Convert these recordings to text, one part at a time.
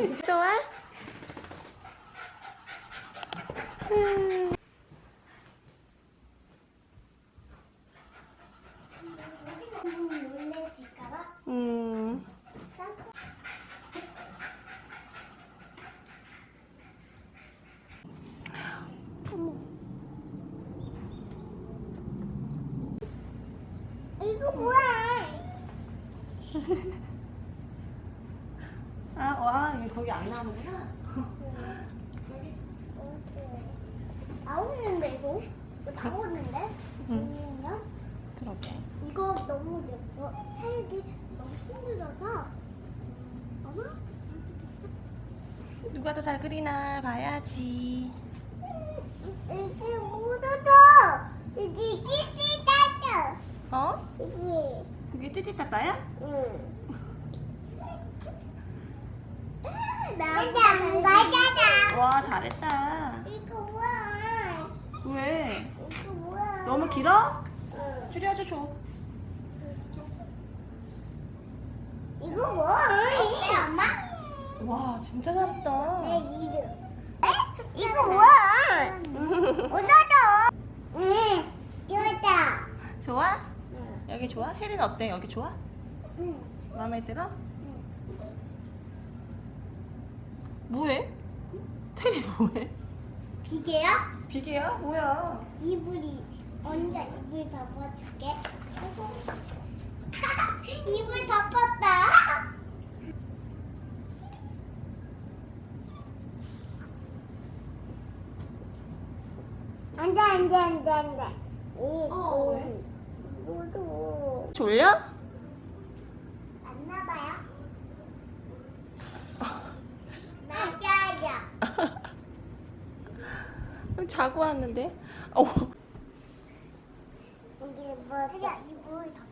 좋아? 음. 놀래질까봐. 음. 이거 뭐야? 아, 와, 이게 거기 안 나오는구나. 나오는데 이거? 이거 나오는데? 응. 보면 그러게. 이거 너무 예뻐. 헬기 너무 힘들어서. 어머? 누가 더 잘 그리나 봐야지. 이게 묻어져. 이게 따져. 어? 이게. 그게 띠띠따따야? 응. 나도 맞아라. 와, 잘했다. 이거 뭐야? 왜? 이거 뭐야? 너무 길어? 응. 줄여줘, 줘. 이거 뭐야? 이게 엄마? 와, 진짜 잘했다. 내 이름. 이거 뭐야? 묻어져. 응. 이거다. 좋아? 응. 여기 좋아? 혜린 어때? 여기 좋아? 응. 마음에 들어? 뭐해? 테리 뭐해? 기계야? 비계야? 뭐야? 이불이 언니가 이불 덮어줄게. 이불 덮었다. 안돼 안돼 안돼 안돼. 어, 왜? 졸려? 안 나봐요. 맞아요. 자고 왔는데. 어. 이게 뭐? 혜리야 이불 덮어.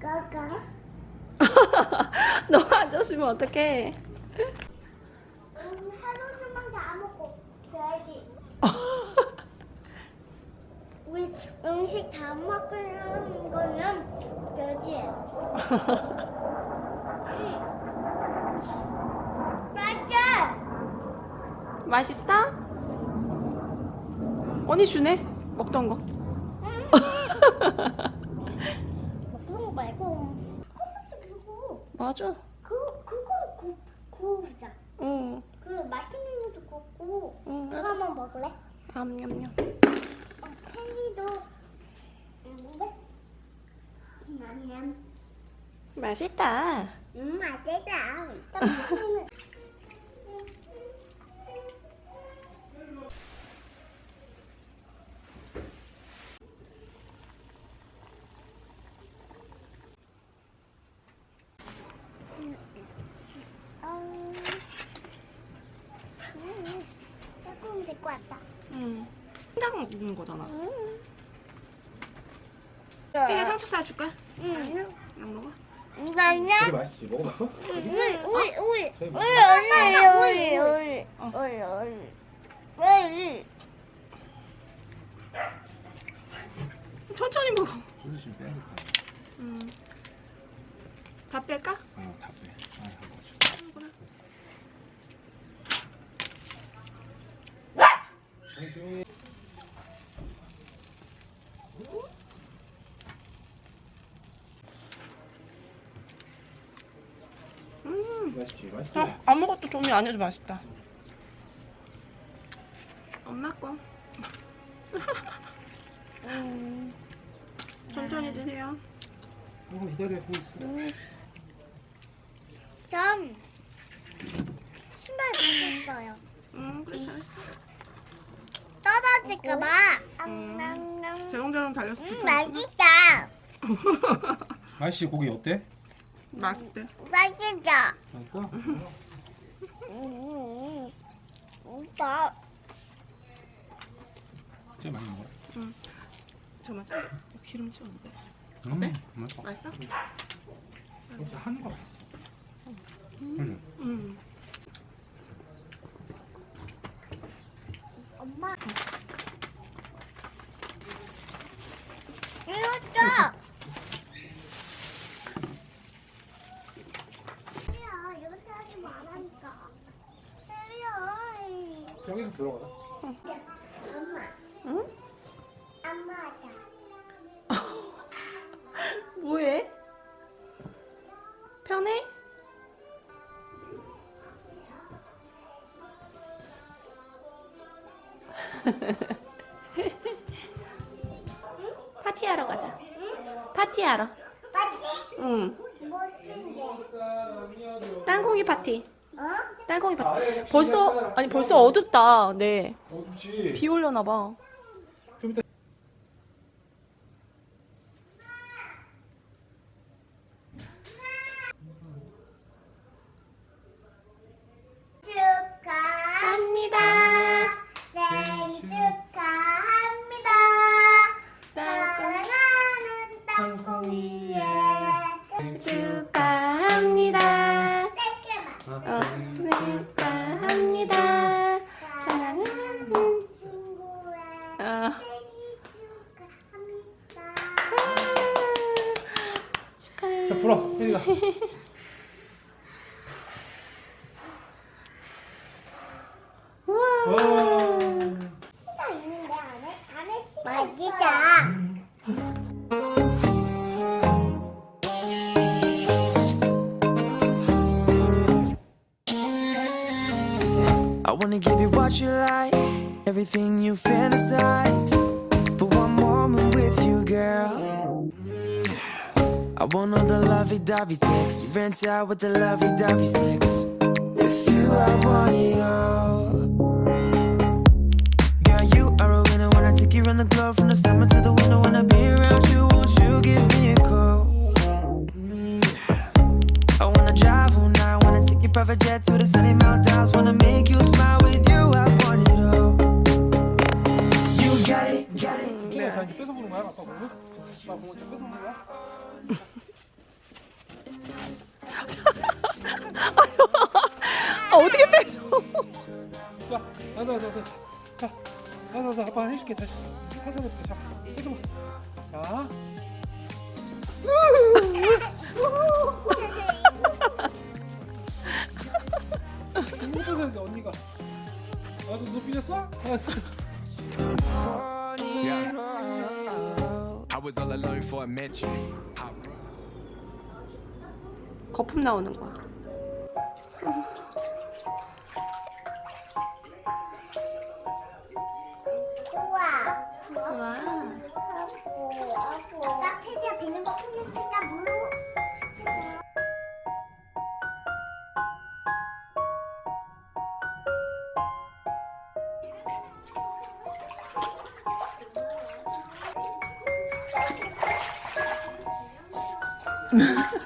까까 너 앉았으면 어떡해? 우리 음식 다 먹으려는 거면 돼지. 맞아. 맛있어? 언니 주네. 먹던 거. 먹는 거 말고 맞아. 구 구우자. 응. 그 맛있는 것도 굽고 응, 맞아. 한번 먹을래? 냠냠냠. 어, 캔디도 먹을래? 냠냠. 맛있다. 음 맛있다. 딱 먹으면 어, 음, 조금 될것 같다. 응. 한장 먹는 거잖아. 음. 혜리 상추 싸줄까? 응. 안 먹어? 되게 맛있지? 먹어봤어? 우리 우리 우리 우리 엄마 우리 우리 어. 우리 우리 우리 천천히 먹어. 소주 좀 빼야겠다. 음. 다 뺄까? 어, 다 빼. 아, 한 거지. 당신이 음. 맛있지? 맛있지? 어, 아무것도 종이 아니어도 맛있다. 엄마 거. 음. 천천히 드세요. 조금 기다려 보고 있어. 전 신발 벗었어요. 음, 그래 잘했어. 떨어질까봐. 음. 대롱대롱 달려서 음. 맛있다. 아저씨 고기 어때? 맛있대. 맛있다. 맛있어? 음, 오빠. 진짜 많이 먹어. 잠깐만, 짜. 기름 튀었는데. 음, 어때? 맛있어. 맛있어? 진짜 한거 맛있어. 응. 음. 엄마. 이것도. 야, 이렇게 하지 말라니까. 때려. 여기서 들어가. 엄마, 응? 엄마 하자. 뭐해? 편해? 파티하러 가자. 파티하러. 맞지? 응. 멋진데. 땅콩이 파티. 어? 땅콩이 파티. 벌써 아니 벌써 어둡다. 네. 어둡지. 비 올려나 봐. 불어. 혜리가. 우와. 와. 시가 있는데 안에 안에 시가 맛있다. I wanna give you what you like, everything you fantasize. Want all the lovey-dovey sex. You rent out with the lovey-dovey sex. With you, I want it all. 자, 가자. 자. 아빠 해줄게 다시. 해서부터 자, 뺏어봐. 자, 이거 뺏었는데 언니가. 아, 너 삐졌어? it all. I was all alone before I met you. I 거품 나오는 거야. 나 태지야 비는 거 끝냈으니까 물로. 해줘. 안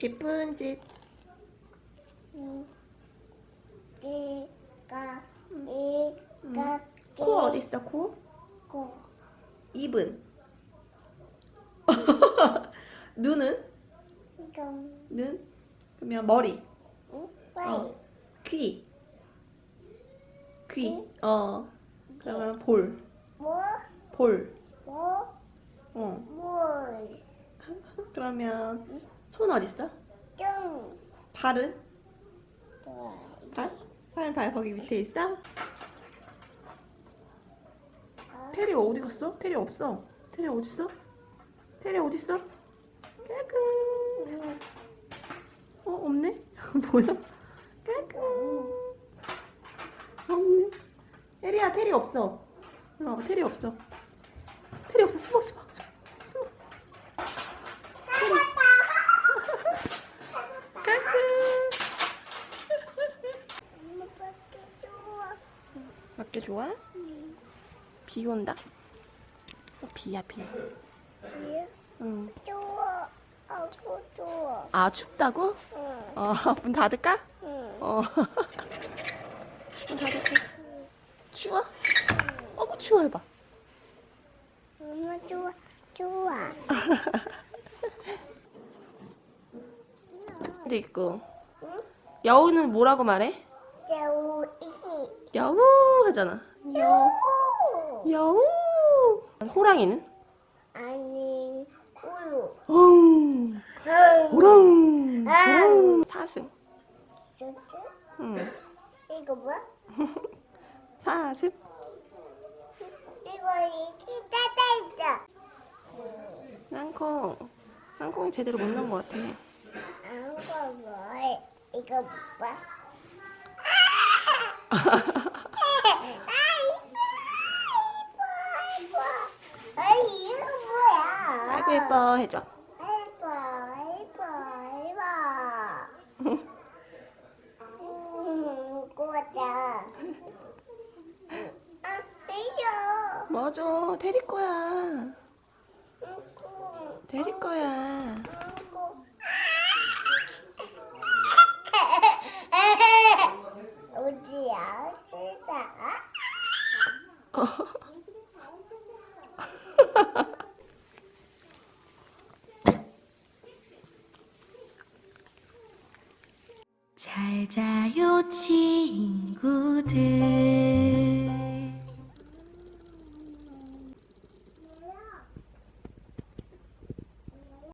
예쁜 짓. 이가 이가 코 어디 있어? 코? 고 입은? 눈은? 이건 눈? 그러면 머리. 응? 어. 귀. 귀. 귀? 어. 그러면 볼. 뭐? 볼. 뭐? 어. 뭘? 그러면 손 있어? 좀 발은? 좋아. 발? 발, 발 거기 위치에 있어? 테리 어디 갔어? 테리 없어. 테리 어디 있어? 테리 있어? 까꿍. 어 없네? 뭐야? 까꿍. 없네. 테리야 테리 없어. 어 테리 없어. 테리 없어. 숨어 숨어 숨어. 숨어. 테리. 때 좋아? 비 온다? 어, 비야 비. 응. 좋아. 아고 좋아. 아 춥다고? 응. 어, 문 닫을까? 응. 어. 문 닫을게. 추워? 어구 추워 해봐. 엄마 좋아. 좋아. 근데 있고. 여우는 뭐라고 말해? 여우 하잖아. 여 여우. 호랑이는? 아니 우유. 엉. 호랑. 호랑. 사슴. 응. 이거 뭐야? 사슴. 이거 이기 따다 있어. 땅콩. 땅콩이 제대로 못 넣은 것 같아. 아무거 뭐? 이거 뭐야? 아이고 예뻐 해줘. 이뻐 이뻐. 음, 꼬자. 아, 이요. 맞아. 테리 거야. 음, 테리 거야. 자요 치